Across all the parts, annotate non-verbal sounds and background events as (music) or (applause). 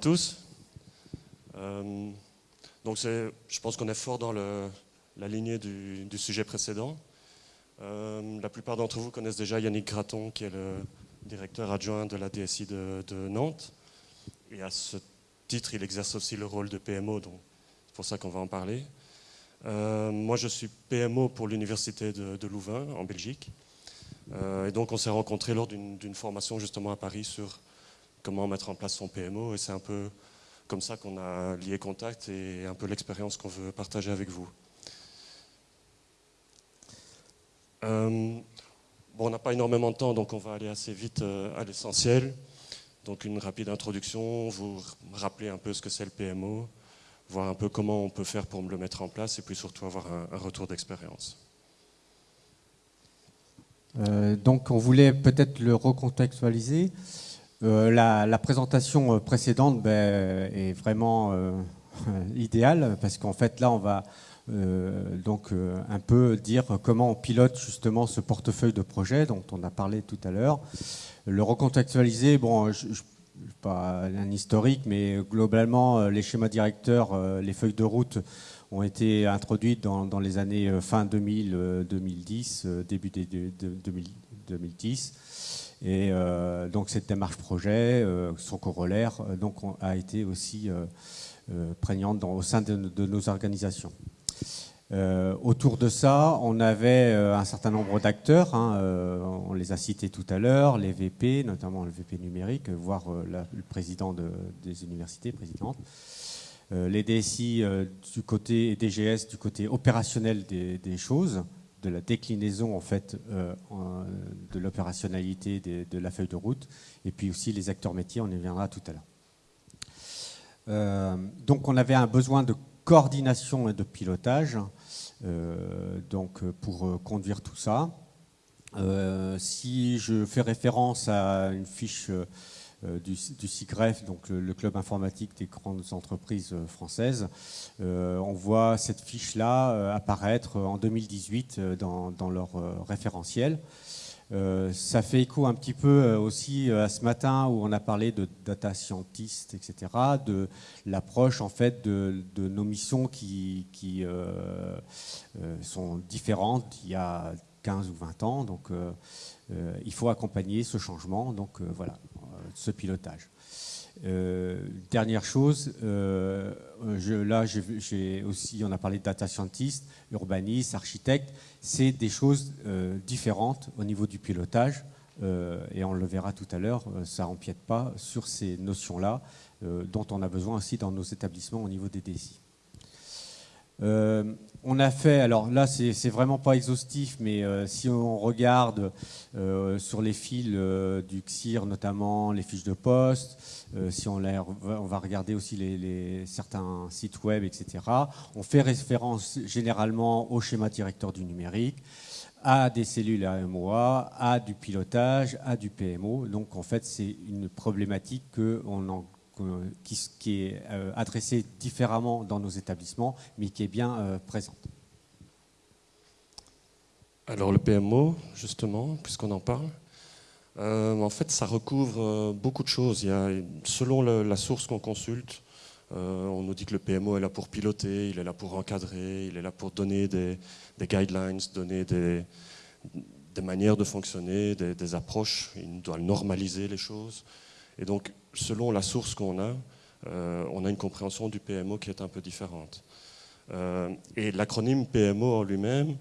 Tous. Euh, donc je pense qu'on est fort dans la lignée du, sujet précédent. Euh, la plupart d'entre vous connaissent déjà Yannick Graton, qui est le directeur adjoint de la DSI de, Nantes. Et à ce titre, il exerce aussi le rôle de PMO, donc c'est pour ça qu'on va en parler. Euh, moi, je suis PMO pour l'université de, Louvain, en Belgique. et donc, on s'est rencontrés lors d'une formation justement à Paris sur comment mettre en place son PMO. Et c'est un peu comme ça qu'on a lié contact et un peu l'expérience qu'on veut partager avec vous. Euh, bon, on n'a pas énormément de temps, donc on va aller assez vite euh, à l'essentiel. Donc une rapide introduction, vous rappeler un peu ce que c'est le PMO, voir un peu comment on peut faire pour le mettre en place et puis surtout avoir un, retour d'expérience. Euh, donc on voulait peut-être le recontextualiser. Euh, la, présentation euh, précédente ben, est vraiment euh, (laughs) idéale parce qu'en fait là on va donc un peu dire comment on pilote justement ce portefeuille de projet dont on a parlé tout à l'heure. Le recontextualiser, bon, je, je, pas un historique, mais globalement les schémas directeurs, les feuilles de route ont été introduites dans, les années fin 2000, 2010, début de, 2010. Et euh, donc cette démarche projet, euh, son corollaire, euh, donc, a été aussi prégnante au sein de, nos organisations. autour de ça, on avait un certain nombre d'acteurs, hein, on les a cités tout à l'heure, les VP, notamment le VP numérique, voire le président des universités, présidente, les DSI du côté DGS du côté opérationnel des choses, de la déclinaison en fait euh, de l'opérationnalité de, la feuille de route, et puis aussi les acteurs métiers, on y reviendra tout à l'heure. Euh, donc on avait un besoin de coordination et de pilotage euh, donc pour conduire tout ça. si je fais référence à une fiche du, du CIGREF, donc le, club informatique des grandes entreprises euh, françaises. Euh, on voit cette fiche-là apparaître en 2018 dans, leur référentiel. ça fait écho un petit peu aussi à ce matin où on a parlé de data scientist, etc., de l'approche en fait de, nos missions qui, qui sont différentes il y a 15 ou 20 ans. Donc il faut accompagner ce changement. Donc voilà, ce pilotage. Euh, dernière chose, euh, là j'ai aussi, on a parlé de data scientist, urbaniste, architecte, c'est des choses euh, différentes au niveau du pilotage et on le verra tout à l'heure, ça n'empiète pas sur ces notions-là dont on a besoin aussi dans nos établissements au niveau des DSI. Euh, on a fait, alors là c'est vraiment pas exhaustif, mais euh, si on regarde euh, sur les fils du CIR notamment, les fiches de poste, si on, va regarder aussi certains sites web, etc., on fait référence généralement au schéma directeur du numérique, à des cellules AMOA, à du pilotage, à du PMO. Donc en fait c'est une problématique qu'on en qui, est euh, adressée différemment dans nos établissements, mais qui est bien euh, présente. Alors le PMO, justement, puisqu'on en parle, euh, en fait, ça recouvre beaucoup de choses. Selon la source qu'on consulte, on nous dit que le PMO est là pour piloter, il est là pour encadrer, il est là pour donner des, guidelines, donner des, manières de fonctionner, des, des, approches. Il doit normaliser les choses. Et donc, selon la source qu'on a, euh, on a une compréhension du PMO qui est un peu différente. Euh, et l'acronyme PMO en lui-même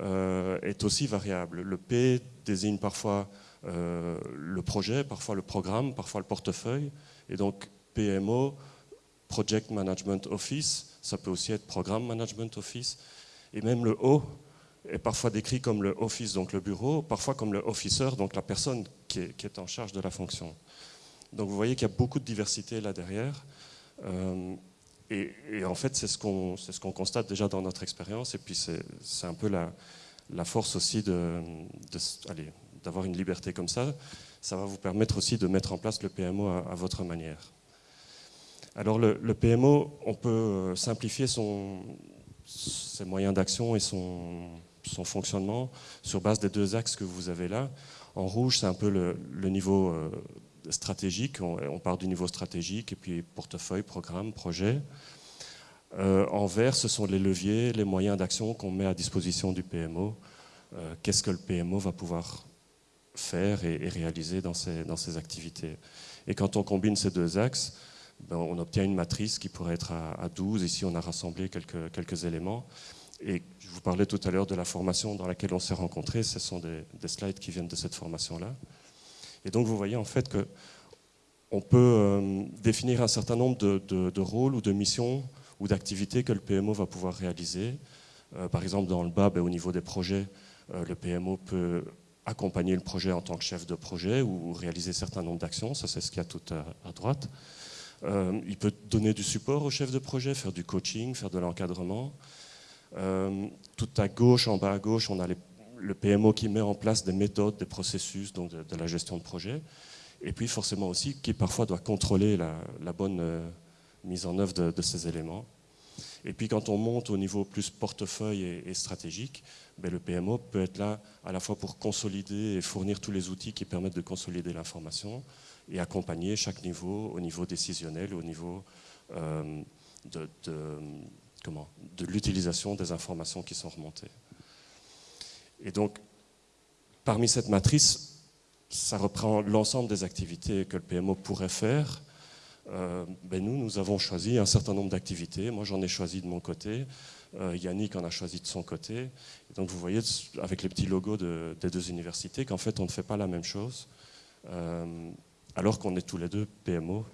euh, est aussi variable. Le P désigne parfois le projet, parfois le programme, parfois le portefeuille. Et donc PMO, Project Management Office, ça peut aussi être Programme Management Office. Et même le O est parfois décrit comme le office, donc le bureau, parfois comme le officer, donc la personne qui est en charge de la fonction. Donc vous voyez qu'il y a beaucoup de diversité là derrière. Euh, et, en fait, c'est ce qu'on constate déjà dans notre expérience. Et puis c'est un peu la, force aussi d'avoir une liberté comme ça. Ça va vous permettre aussi de mettre en place le PMO à, votre manière. Alors le, PMO, on peut euh, simplifier ses moyens d'action et son, fonctionnement sur base des deux axes que vous avez là. En rouge, c'est un peu le, le niveau euh, stratégique, on, part du niveau stratégique, et puis portefeuille, programme, projet. en vert, ce sont les leviers, les moyens d'action qu'on met à disposition du PMO. Qu'est-ce que le PMO va pouvoir faire et, réaliser dans ses, activités? Et quand on combine ces deux axes, ben, on obtient une matrice qui pourrait être à, 12. Ici, on a rassemblé quelques éléments. Et je vous parlais tout à l'heure de la formation dans laquelle on s'est rencontrés. Ce sont des, slides qui viennent de cette formation-là. Et donc, vous voyez en fait que on peut euh, définir un certain nombre de, rôles ou de missions ou d'activités que le PMO va pouvoir réaliser. Euh, par exemple, dans le bas, au niveau des projets, euh, le PMO peut accompagner le projet en tant que chef de projet ou réaliser un certain nombre d'actions. Ça, c'est ce qu'il y a tout à, droite. Euh, il peut donner du support au chef de projet, faire du coaching, faire de l'encadrement. Tout à gauche, en bas à gauche, on a le PMO qui met en place des méthodes, des processus donc de, la gestion de projet. Et puis forcément aussi qui parfois doit contrôler la, bonne euh, mise en œuvre de, ces éléments. Et puis quand on monte au niveau plus portefeuille et stratégique, ben, le PMO peut être là à la fois pour consolider et fournir tous les outils qui permettent de consolider l'information et accompagner chaque niveau au niveau décisionnel, au niveau euh, de, de l'utilisation des informations qui sont remontées. Et donc, parmi cette matrice, ça reprend l'ensemble des activités que le PMO pourrait faire euh, ben nous, nous avons choisi un certain nombre d'activités. Moi, j'en ai choisi de mon côté. Euh, Yannick en a choisi de son côté. donc, vous voyez, avec les petits logos des deux universités, qu'en fait, on ne fait pas la même chose. Euh, alors qu'on est tous les deux PMO,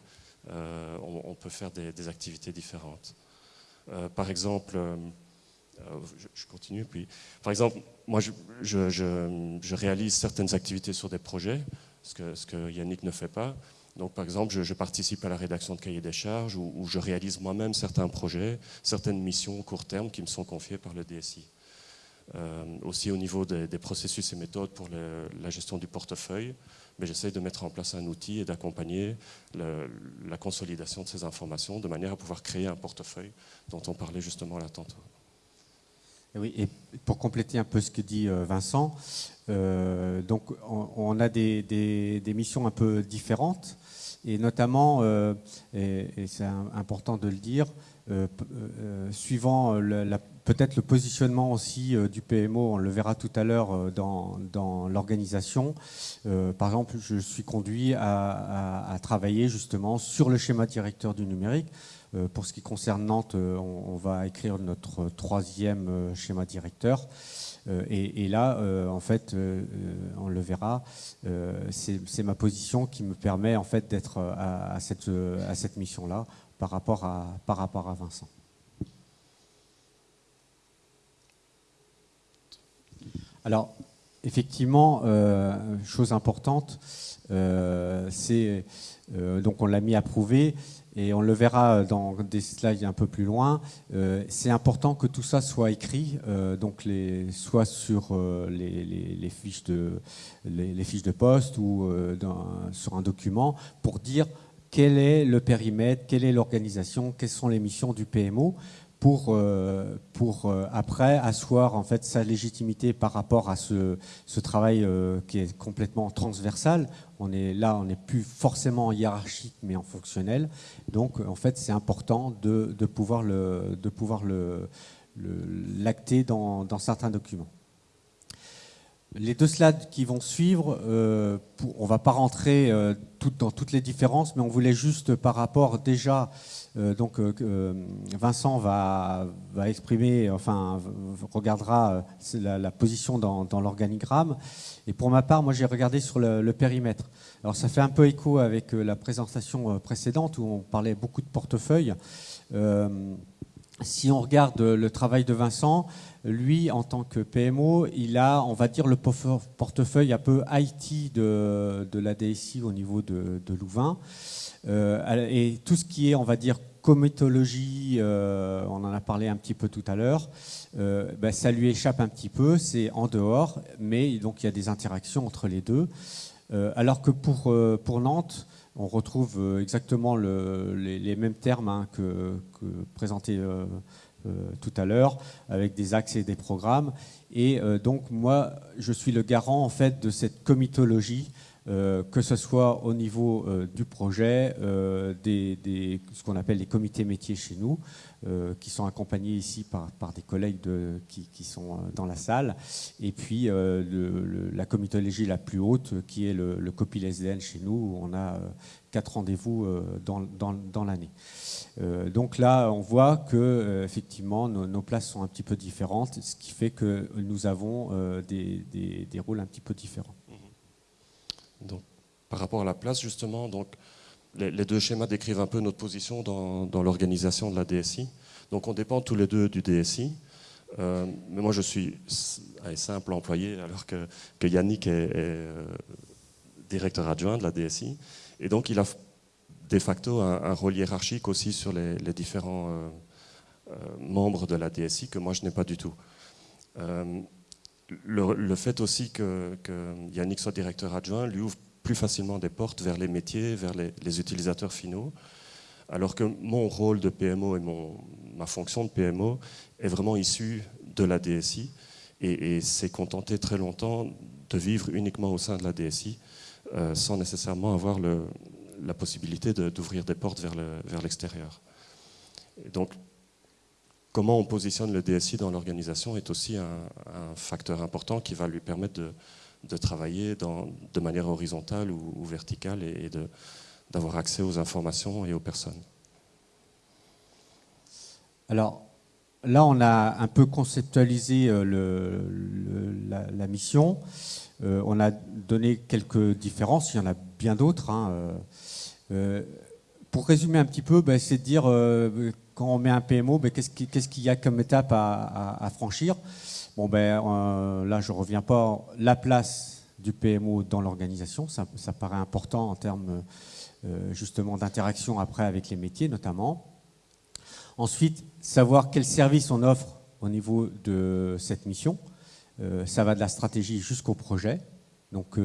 on, peut faire des, activités différentes. par exemple, je, continue. Puis, par exemple, moi, je, réalise certaines activités sur des projets, ce que, ce que Yannick ne fait pas. Donc, par exemple, je, participe à la rédaction de cahiers des charges ou, je réalise moi-même certains projets, certaines missions court terme qui me sont confiées par le DSI. Euh, aussi au niveau des, processus et méthodes pour la gestion du portefeuille, mais j'essaie de mettre en place un outil et d'accompagner la consolidation de ces informations de manière à pouvoir créer un portefeuille dont on parlait justement là tantôt. Oui, et pour compléter un peu ce que dit euh, Vincent, euh, donc on, a des, missions un peu différentes et notamment, euh, et, c'est important de le dire, suivant peut-être le positionnement aussi du PMO, on le verra tout à l'heure dans l'organisation. par exemple, je suis conduit à, travailler justement sur le schéma directeur du numérique. Pour ce qui concerne Nantes, on va écrire notre troisième schéma directeur. Euh, et, là, euh, en fait, euh, on le verra, c'est ma position qui me permet en fait d'être à, cette, à cette mission-là par, rapport à, par rapport à Vincent. Alors, effectivement, chose importante, c'est donc on l'a mis à prouver et on le verra dans des slides un peu plus loin, euh, c'est important que tout ça soit écrit, euh, donc les, soit sur euh, les, fiches de, les, fiches de poste ou sur un document, pour dire quel est le périmètre, quelle est l'organisation, quelles sont les missions du PMO, pour, euh, pour euh, après asseoir en fait sa légitimité par rapport à ce, ce travail euh, qui est complètement transversal. On est là, on n'est plus forcément hiérarchique, mais en fonctionnel. Donc, en fait, c'est important de, de, pouvoir le, de pouvoir le, l'acter dans, dans certains documents. Les deux slides qui vont suivre, pour, on ne va pas rentrer tout, dans toutes les différences, mais on voulait juste par rapport déjà euh, donc euh, euh, Vincent va, exprimer, enfin regardera la, position dans, l'organigramme. Et pour ma part, moi j'ai regardé sur le, périmètre. Alors ça fait un peu écho avec la présentation précédente où on parlait beaucoup de portefeuille. si on regarde le travail de Vincent, lui, en tant que PMO, il a, on va dire, le portefeuille un peu IT de, la DSI au niveau de, de Louvain. et tout ce qui est, on va dire, cométologie, euh, on en a parlé un petit peu tout à l'heure, euh, ben, ça lui échappe un petit peu, c'est en dehors, mais donc il y a des interactions entre les deux. Euh, alors que pour, pour Nantes, on retrouve exactement les, mêmes termes hein, que, que, présentés tout à l'heure, avec des axes et des programmes. Et donc moi, je suis le garant en fait de cette comitologie euh, que ce soit au niveau euh, du projet, euh, ce qu'on appelle les comités métiers chez nous, qui sont accompagnés ici par, des collègues qui, sont dans la salle, et puis la comitologie la plus haute, qui est le, le chez nous, où on a quatre rendez-vous dans, l'année. donc là, on voit que effectivement nos, places sont un petit peu différentes, ce qui fait que nous avons des rôles un petit peu différents. Donc, par rapport à la place, justement, donc, les, deux schémas décrivent un peu notre position dans, l'organisation de la DSI. Donc, on dépend tous les deux du DSI. Euh, mais moi, je suis un simple employé, alors que, Yannick est, euh, directeur adjoint de la DSI. Et donc, il a de facto un, rôle hiérarchique aussi sur les, différents euh, membres de la DSI que moi, je n'ai pas du tout le, fait aussi que, Yannick soit directeur adjoint lui ouvre plus facilement des portes vers les métiers, vers les, utilisateurs finaux, alors que mon rôle de PMO et ma fonction de PMO est vraiment issue de la DSI et, s'est contenté très longtemps de vivre uniquement au sein de la DSI euh, sans nécessairement avoir la possibilité d'ouvrir des portes vers l'extérieur. Le, donc comment on positionne le DSI dans l'organisation est aussi un, facteur important qui va lui permettre de, travailler de manière horizontale ou, verticale et, d'avoir accès aux informations et aux personnes. Alors là, on a un peu conceptualisé euh, la, mission. Euh, on a donné quelques différences, il y en a bien d'autres. Hein, euh, pour résumer un petit peu, ben, c'est de dire quand on met un PMO, qu'est-ce qu'il y a comme étape à, franchir? Bon, ben, euh, là, je ne reviens pas. La place du PMO dans l'organisation, ça, paraît important en termes euh, justement d'interaction après avec les métiers notamment. Ensuite, savoir quel service on offre au niveau de cette mission. Euh, ça va de la stratégie jusqu'au projet. Donc,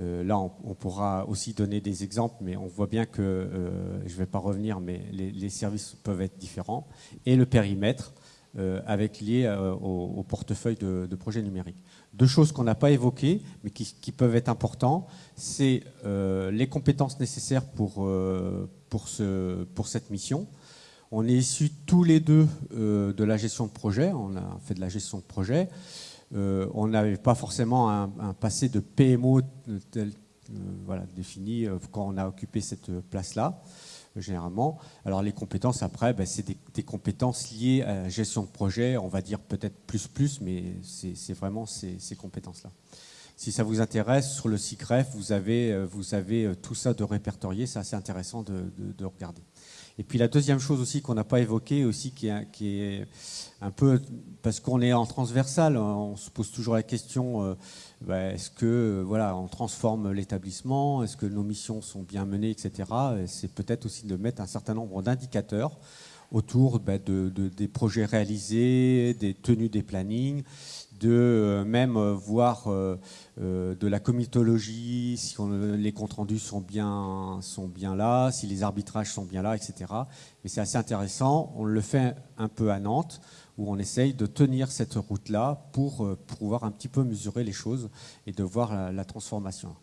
là, on, pourra aussi donner des exemples, mais on voit bien que, euh, je ne vais pas revenir, mais les, services peuvent être différents. Et le périmètre, euh, avec lié au, portefeuille de, projets numériques. Deux choses qu'on n'a pas évoquées, mais qui, peuvent être importantes, c'est les compétences nécessaires pour, pour, ce, pour cette mission. On est issus tous les deux de la gestion de projet, on a fait de la gestion de projet. Euh, on n'avait pas forcément un, passé de PMO tel, euh, voilà, défini euh, quand on a occupé cette place-là, généralement. Alors les compétences, après, ben, c'est des, compétences liées à la gestion de projet, on va dire peut-être plus plus, mais c'est vraiment ces, compétences-là. Si ça vous intéresse, sur le avez, vous avez tout ça de répertorié, c'est assez intéressant de regarder. Et puis la deuxième chose aussi qu'on n'a pas évoquée, aussi qui est, un peu parce qu'on est en transversal, on se pose toujours la question euh, bah, est-ce que voilà, on transforme l'établissement, est-ce que nos missions sont bien menées, etc. C'est peut-être aussi de mettre un certain nombre d'indicateurs autour bah, de, des projets réalisés, des tenues des plannings, de euh, même euh, voir euh, de la comitologie, si les comptes rendus sont bien, sont bien là, si les arbitrages sont bien là, etc. Mais c'est assez intéressant. On le fait un peu à Nantes, où on essaye de tenir cette route-là pour, pouvoir un petit peu mesurer les choses et de voir la, transformation.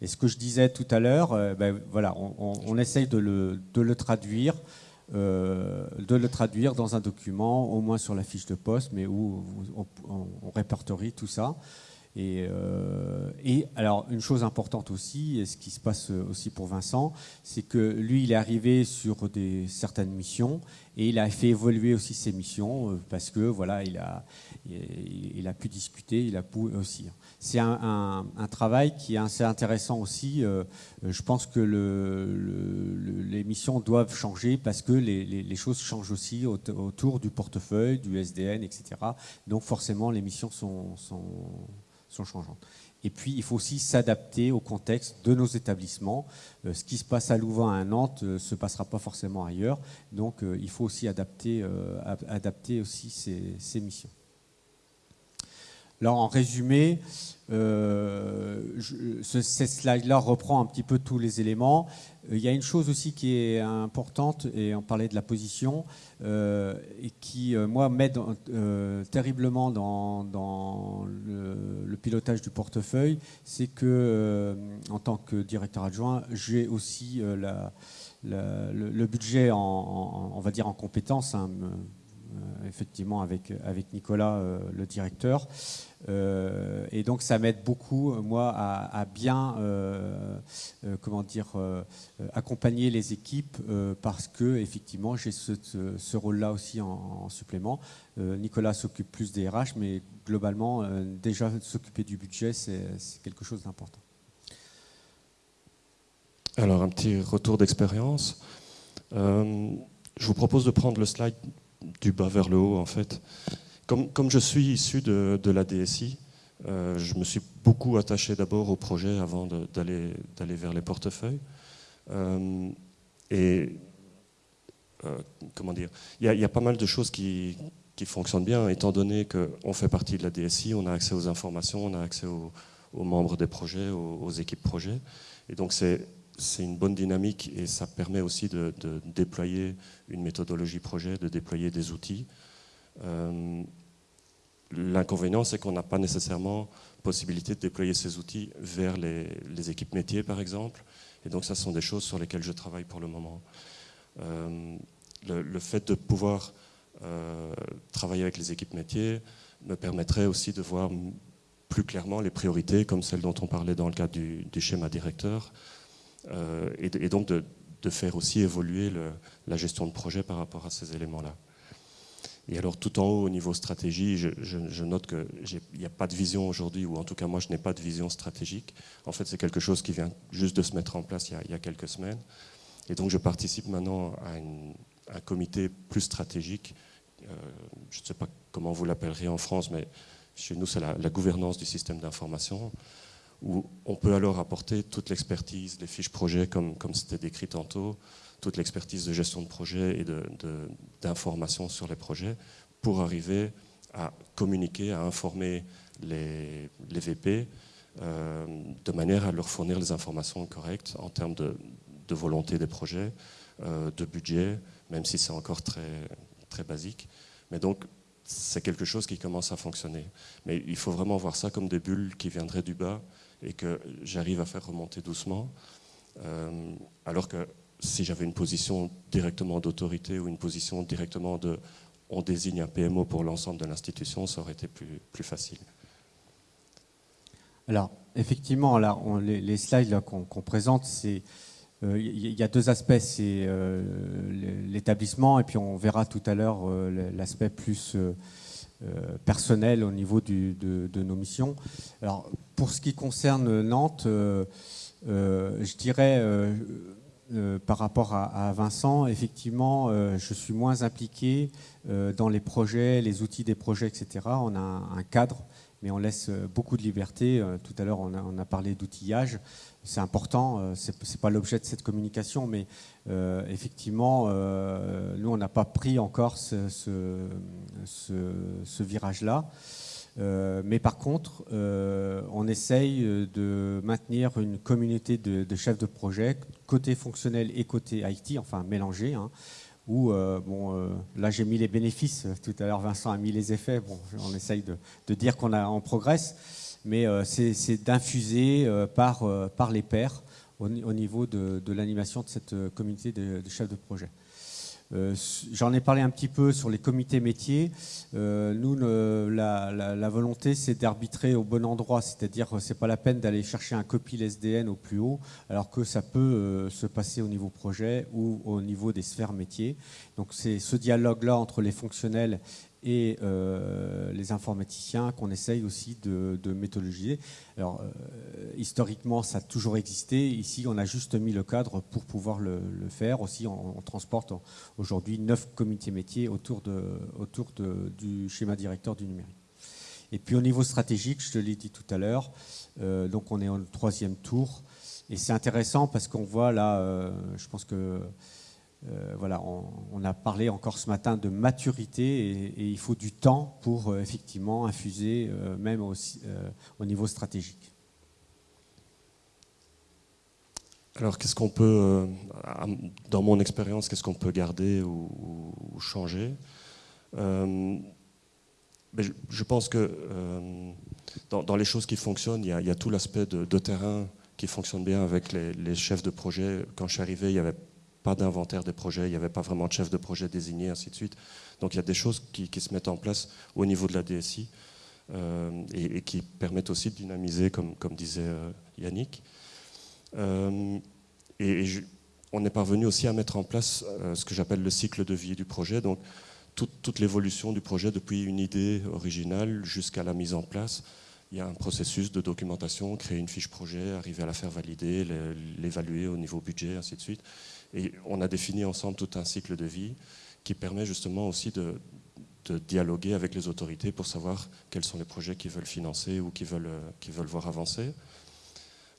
Et ce que je disais tout à l'heure, ben, voilà, on, essaye de le, de le traduire euh, de le traduire dans un document, au moins sur la fiche de poste, mais où on, répertorie tout ça. Et, euh, et, alors, une chose importante aussi, et ce qui se passe aussi pour Vincent, c'est que lui, il est arrivé sur des, certaines missions et il a fait évoluer aussi ses missions euh, parce que voilà, il a, il a pu discuter, il a pu aussi c'est un, travail qui est assez intéressant aussi. Euh, je pense que les missions doivent changer parce que les, choses changent aussi autour du portefeuille, du SDN, etc. Donc forcément, les missions sont, changeantes. Et puis, il faut aussi s'adapter au contexte de nos établissements. Euh, ce qui se passe à Louvain, à Nantes, ne euh, se passera pas forcément ailleurs. Donc, il faut aussi adapter, adapter aussi ces missions. Alors en résumé, euh, ce, slide-là reprend un petit peu tous les éléments. Euh, il y a une chose aussi qui est importante, et on parlait de la position, euh, et qui, moi, m'aide terriblement dans, le, pilotage du portefeuille, c'est que, en tant que directeur adjoint, j'ai aussi le, budget, en, on va dire, en compétence, hein, effectivement, avec, avec Nicolas, le directeur. Euh, et donc ça m'aide beaucoup, moi, à, bien, euh, euh, comment dire, accompagner les équipes parce que effectivement j'ai ce, rôle-là aussi en, supplément. Nicolas s'occupe plus des RH, mais globalement, déjà s'occuper du budget, c'est quelque chose d'important. Alors un petit retour d'expérience. je vous propose de prendre le slide du bas vers le haut, en fait. Comme, je suis issu de, la DSI, euh, je me suis beaucoup attaché d'abord au projet avant d'aller vers les portefeuilles. Euh, et euh, comment dire, il y, a pas mal de choses qui, fonctionnent bien, étant donné qu'on fait partie de la DSI, on a accès aux informations, on a accès aux, membres des projets, aux, équipes projets. Et donc c'est une bonne dynamique et ça permet aussi de, déployer une méthodologie projet, de déployer des outils. L'inconvénient, c'est qu'on n'a pas nécessairement possibilité de déployer ces outils vers les, équipes métiers, par exemple. Et donc, ça, sont des choses sur lesquelles je travaille pour le moment. Euh, le, fait de pouvoir euh, travailler avec les équipes métiers me permettrait aussi de voir plus clairement les priorités, comme celles dont on parlait dans le cadre du, schéma directeur, euh, et, donc de, faire aussi évoluer la gestion de projet par rapport à ces éléments-là. Et alors tout en haut, au niveau stratégie, je, note qu'il n'y a pas de vision aujourd'hui, ou en tout cas moi je n'ai pas de vision stratégique. En fait c'est quelque chose qui vient juste de se mettre en place il y a, quelques semaines. Et donc je participe maintenant à, un comité plus stratégique. Euh, je ne sais pas comment vous l'appelleriez en France, mais chez nous c'est la, gouvernance du système d'information, où on peut alors apporter toute l'expertise, les fiches projets comme, comme c'était décrit tantôt, toute l'expertise de gestion de projet et d'information sur les projets pour arriver à communiquer, à informer les, VP euh, de manière à leur fournir les informations correctes en termes de, volonté des projets, euh, de budget, même si c'est encore très, très basique. Mais donc, c'est quelque chose qui commence à fonctionner. Mais il faut vraiment voir ça comme des bulles qui viendraient du bas et que j'arrive à faire remonter doucement. Euh, alors que si j'avais une position directement d'autorité ou une position directement de on désigne un PMO pour l'ensemble de l'institution, ça aurait été plus, facile. Alors, effectivement, là, les, slides qu'on présente, c'est euh, il y a deux aspects, c'est euh, l'établissement et puis on verra tout à l'heure l'aspect plus personnel au niveau de, nos missions. Alors, pour ce qui concerne Nantes, je dirais euh, par rapport à, Vincent, effectivement, euh, je suis moins impliqué euh, dans les projets, les outils des projets, etc. On a un, cadre, mais on laisse beaucoup de liberté. tout à l'heure, on, a, parlé d'outillage. C'est important, ce n'est pas l'objet de cette communication, mais effectivement, nous, on n'a pas pris encore ce, virage-là. Euh, mais par contre, euh, on essaye euh, de maintenir une communauté de, chefs de projet, côté fonctionnel et côté IT, enfin mélangé, hein, où, bon, là j'ai mis les bénéfices, tout à l'heure Vincent a mis les effets, on essaye de, dire qu'on on progresse, mais c'est d'infuser par les pairs au, niveau de, l'animation de cette communauté de chefs de projet. Euh, j'en ai parlé un petit peu sur les comités métiers. Euh, nous, la, volonté, c'est d'arbitrer au bon endroit, c'est-à-dire c'est pas la peine d'aller chercher un copil SDN au plus haut, alors que ça peut euh, se passer au niveau projet ou au niveau des sphères métiers. Donc c'est ce dialogue-là entre les fonctionnels et euh, les informaticiens qu'on essaye aussi de, méthodologiser. Alors, euh, historiquement, ça a toujours existé. Ici, on a juste mis le cadre pour pouvoir le, faire. Aussi, on, transporte aujourd'hui neuf comités métiers autour, de, autour de, du schéma directeur du numérique. Et puis, au niveau stratégique, je te l'ai dit tout à l'heure, euh, donc on est au troisième tour. Et c'est intéressant parce qu'on voit là, je pense que voilà, on, a parlé encore ce matin de maturité et, il faut du temps pour effectivement infuser, même aussi, au niveau stratégique. Alors, qu'est-ce qu'on peut, dans mon expérience, qu'est-ce qu'on peut garder ou, changer? Je, pense que dans, les choses qui fonctionnent, il y a, tout l'aspect de, terrain qui fonctionne bien avec les, chefs de projet. Quand je suis arrivé, il n'y avait pas d'inventaire des projets, il n'y avait pas vraiment de chef de projet désigné, ainsi de suite. Donc il y a des choses qui, se mettent en place au niveau de la DSI euh, et, qui permettent aussi de dynamiser, comme, disait euh, Yannick. Euh, et, on est parvenu aussi à mettre en place ce que j'appelle le cycle de vie du projet. Donc toute, l'évolution du projet depuis une idée originale jusqu'à la mise en place. Il y a un processus de documentation, créer une fiche projet, arriver à la faire valider, l'évaluer au niveau budget, ainsi de suite. Et on a défini ensemble tout un cycle de vie qui permet justement aussi de, dialoguer avec les autorités pour savoir quels sont les projets qu'ils veulent financer ou qu'ils veulent, veulent voir avancer.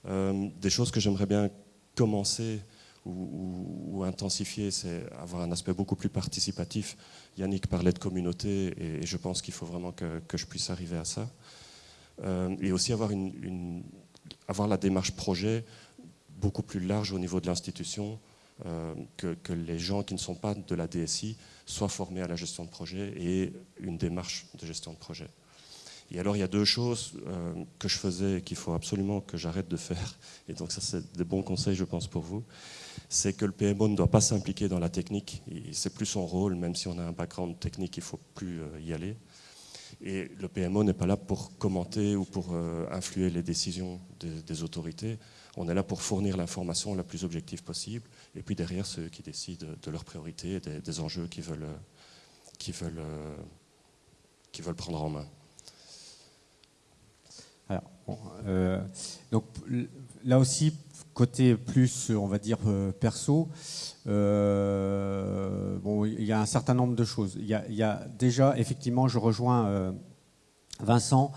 Euh, des choses que j'aimerais bien commencer ou, intensifier, c'est avoir un aspect beaucoup plus participatif. Yannick parlait de communauté et, je pense qu'il faut vraiment que, je puisse arriver à ça. Euh, et aussi avoir, la démarche projet beaucoup plus large au niveau de l'institution, euh, que, que, les gens qui ne sont pas de la DSI soient formés à la gestion de projet et une démarche de gestion de projet. Et alors il y a deux choses euh, que je faisais et qu'il faut absolument que j'arrête de faire, (laughs) et donc ça c'est des bons conseils je pense pour vous, c'est que le PMO ne doit pas s'impliquer dans la technique, c'est plus son rôle, même si on a un background technique, il ne faut plus euh, y aller. Et le PMO n'est pas là pour commenter ou pour euh, influer les décisions des, autorités, on est là pour fournir l'information la plus objective possible, et puis derrière ceux qui décident de leurs priorités et des, enjeux qu'ils veulent, qui veulent, qui veulent prendre en main. Euh, donc là aussi, côté plus, on va dire, euh, perso, euh, bon, il y a un certain nombre de choses. Il y a, déjà, effectivement, je rejoins Vincent,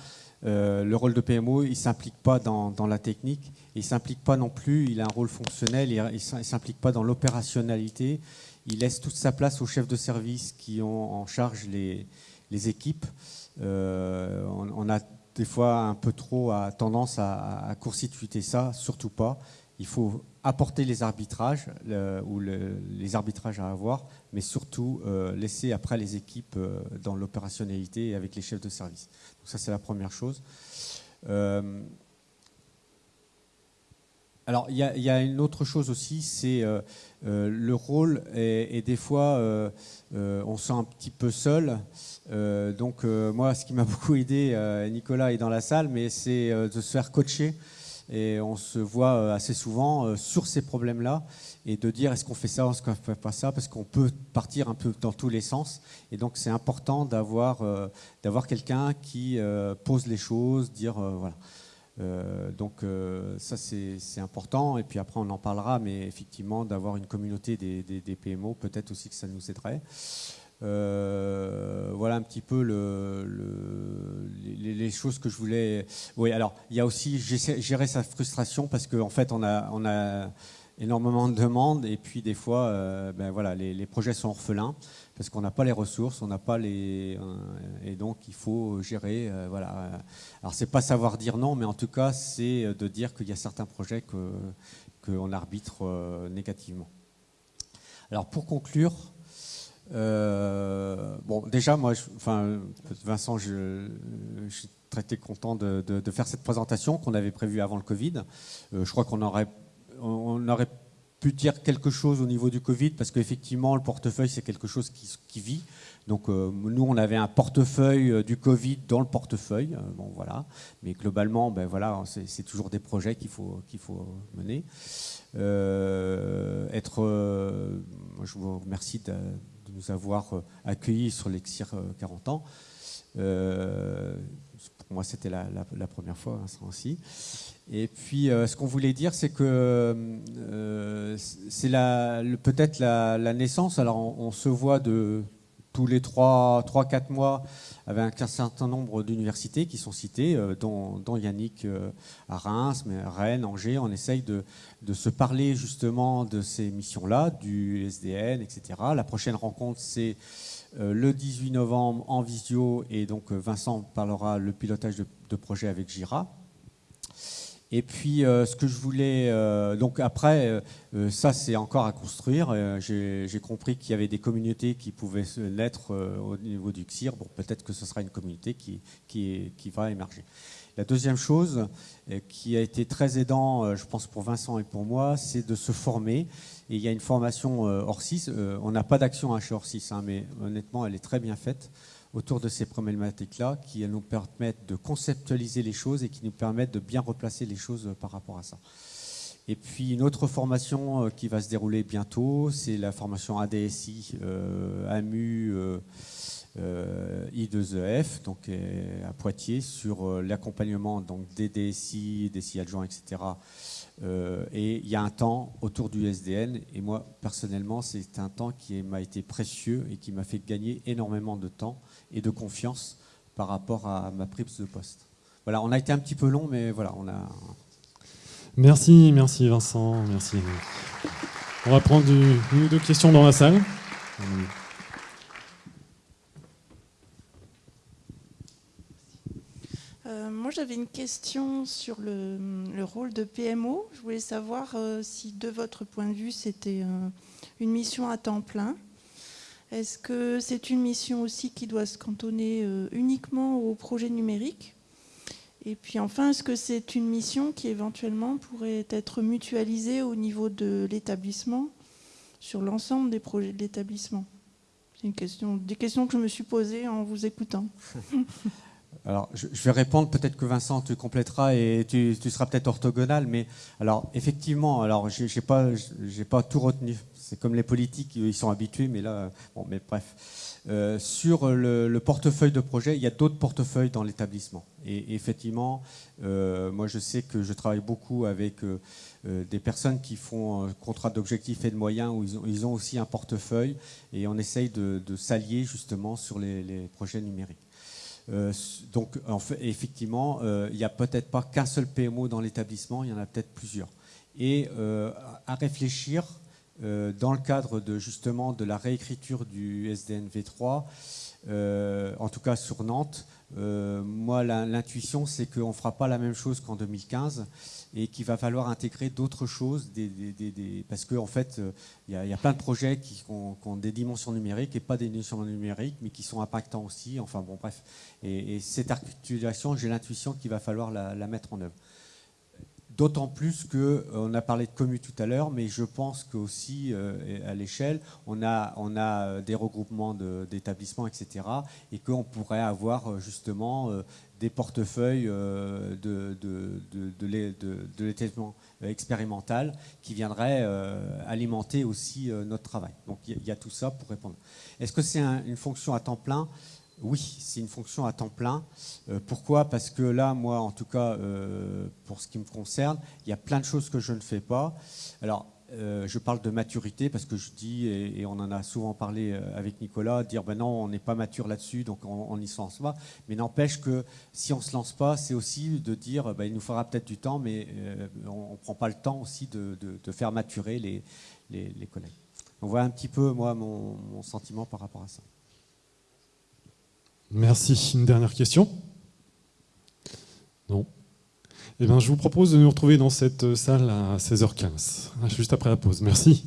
le rôle de PMO, il ne s'implique pas dans, la technique, il ne s'implique pas non plus, il a un rôle fonctionnel, il ne s'implique pas dans l'opérationnalité, il laisse toute sa place aux chefs de service qui ont en charge les, équipes. on, a des fois un peu trop tendance à, à court-circuiter ça, surtout pas. Il faut apporter les arbitrages ou les arbitrages à avoir, mais surtout euh, laisser après les équipes euh, dans l'opérationnalité et avec les chefs de service. Donc ça c'est la première chose. Euh, alors il y, a une autre chose aussi, c'est le rôle et, et des fois on se sent un petit peu seul. Donc moi, ce qui m'a (laughs) beaucoup aidé, Nicolas est dans la salle, mais c'est de se faire coacher. Et on se voit assez souvent sur ces problèmes-là et de dire est-ce qu'on fait ça, est-ce qu'on ne fait pas ça, parce qu'on peut partir un peu dans tous les sens. Et donc c'est important d'avoir d'avoir quelqu'un qui pose les choses, dire voilà. donc ça c'est important et puis après on en parlera mais effectivement d'avoir une communauté des, des PMO peut-être aussi que ça nous aiderait. Euh, voilà un petit peu le, les, choses que je voulais. Oui, alors il y a aussi gérer sa frustration parce qu'en en fait on a, énormément de demandes et puis des fois euh, ben voilà, les, projets sont orphelins parce qu'on n'a pas les ressources, on n'a pas les euh, et donc il faut gérer voilà. Alors c'est pas savoir dire non, mais en tout cas c'est de dire qu'il y a certains projets que qu'on arbitre négativement. Alors pour conclure, euh, bon, déjà, moi, enfin, Vincent, je, suis très content de, faire cette présentation qu'on avait prévue avant le Covid. Euh, je crois qu'on aurait, on aurait pu dire quelque chose au niveau du Covid parce qu'effectivement, le portefeuille, c'est quelque chose qui, vit. Donc, euh, nous, on avait un portefeuille du Covid dans le portefeuille. bon, voilà. Mais globalement, ben voilà, c'est toujours des projets qu'il faut, faut mener. être, je vous remercie de nous avoir euh, accueillis sur l'Exir 40 euh, ans. Euh, pour moi, c'était la, première fois, hein, aussi. Et puis, ce qu'on voulait dire, c'est que c'est peut-être la, naissance. Alors, on, se voit de tous les 3-4 mois avec un certain nombre d'universités qui sont citées, euh, dont, Yannick euh, à Reims, mais Rennes, Angers. On essaye de, se parler justement de ces missions-là, du SDN, etc. La prochaine rencontre, c'est euh, le 18 novembre en visio, et donc Vincent parlera le pilotage de, de projet avec Gira. Et puis, euh, ce que je voulais. Euh, donc, après, euh, ça, c'est encore à construire. J'ai compris qu'il y avait des communautés qui pouvaient l'être au niveau du CIR. Bon, peut-être que ce sera une communauté qui, qui, va émerger. La deuxième chose qui a été très aidant, je pense, pour Vincent et pour moi, c'est de se former. Et il y a une formation Orsis. on n'a pas d'action chez Orsis, hein, mais honnêtement, elle est très bien faite autour de ces problématiques-là qui nous permettent de conceptualiser les choses et qui nous permettent de bien replacer les choses par rapport à ça. Et puis une autre formation euh, qui va se dérouler bientôt, c'est la formation ADSI, euh, AMU, euh, I2EF, donc à Poitiers, sur l'accompagnement des DSI, DSI adjoints, etc. et il y a un temps autour du SDN, et moi personnellement, c'est un temps qui m'a été précieux et qui m'a fait gagner énormément de temps et de confiance par rapport à ma prise de poste. Voilà, on a été un petit peu long, mais voilà, on a. Merci, merci Vincent, merci. On va prendre une ou deux questions dans la salle. Euh, moi, j'avais une question sur le, rôle de PMO. Je voulais savoir euh, si, de votre point de vue, c'était euh, une mission à temps plein est-ce que c'est une mission aussi qui doit se cantonner euh, uniquement au projet numérique? Et puis enfin, est-ce que c'est une mission qui éventuellement pourrait être mutualisée au niveau de l'établissement sur l'ensemble des projets de l'établissement? C'est question, des questions que je me suis posées en vous écoutant. (laughs) Alors, je vais répondre, peut-être que Vincent, tu compléteras et tu, seras peut-être orthogonal, mais alors, effectivement, alors, j'ai pas, pas tout retenu. C'est comme les politiques, ils sont habitués, mais là, bon, mais bref. Euh, sur le, portefeuille de projet, il y a d'autres portefeuilles dans l'établissement. Et, effectivement, euh, moi, je sais que je travaille beaucoup avec euh, des personnes qui font un contrat d'objectifs et de moyens où ils ont, aussi un portefeuille et on essaye de, s'allier justement sur les projets numériques. Euh, donc, effectivement, euh, il n'y a peut-être pas qu'un seul PMO dans l'établissement, il y en a peut-être plusieurs. Et euh, à réfléchir dans le cadre de justement de la réécriture du SDN V3, en tout cas sur Nantes, moi l'intuition c'est qu'on ne fera pas la même chose qu'en 2015 et qu'il va falloir intégrer d'autres choses, parce qu'en en fait, il y, a plein de projets qui ont, des dimensions numériques et pas des dimensions numériques, mais qui sont impactants aussi. Enfin bon, bref. Et, cette articulation, j'ai l'intuition qu'il va falloir la, mettre en œuvre. D'autant plus qu'on euh, a parlé de commu tout à l'heure, mais je pense qu'aussi euh, à l'échelle, on a, on euh, des regroupements d'établissements, etc. Et qu'on pourrait avoir justement des portefeuilles de, de, de, l'établissement expérimental qui viendraient alimenter aussi notre travail. Donc il y, a tout ça pour répondre. Est-ce que c'est une fonction à temps plein? Oui, c'est une fonction à temps plein. Euh, pourquoi? Parce que là, moi, en tout cas, euh, pour ce qui me concerne, il y a plein de choses que je ne fais pas. Alors, euh, je parle de maturité parce que je dis, et, on en a souvent parlé avec Nicolas, dire ben non, on n'est pas mature là-dessus, donc on n'y se lance pas. Mais n'empêche que si on ne se lance pas, c'est aussi de dire ben, il nous faudra peut-être du temps, mais on ne prend pas le temps aussi de, faire maturer les, les, collègues. On voit un petit peu, moi, mon sentiment par rapport à ça. Merci. Une dernière question? Non eh bien, Je vous propose de nous retrouver dans cette salle à 16h15, juste après la pause. Merci.